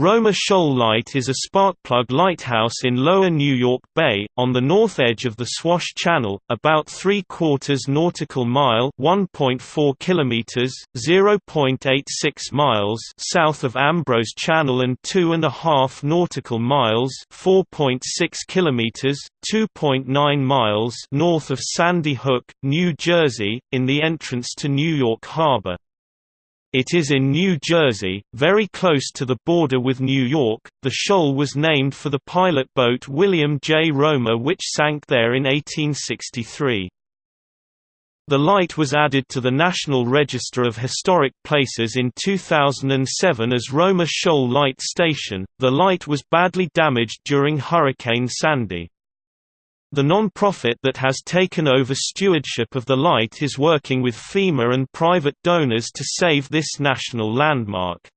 Romer Shoal Light is a sparkplug lighthouse in lower New York Bay, on the north edge of the Swash Channel, about three-quarters nautical mile 1.4 kilometers, 0.86 miles south of Ambrose Channel and two and a half nautical miles 4.6 kilometers, 2.9 miles north of Sandy Hook, New Jersey, in the entrance to New York Harbor. It is in New Jersey, very close to the border with New York. The shoal was named for the pilot boat William J. Romer, which sank there in 1863. The light was added to the National Register of Historic Places in 2007 as Romer Shoal Light Station. The light was badly damaged during Hurricane Sandy. The non-profit that has taken over stewardship of the light is working with FEMA and private donors to save this national landmark.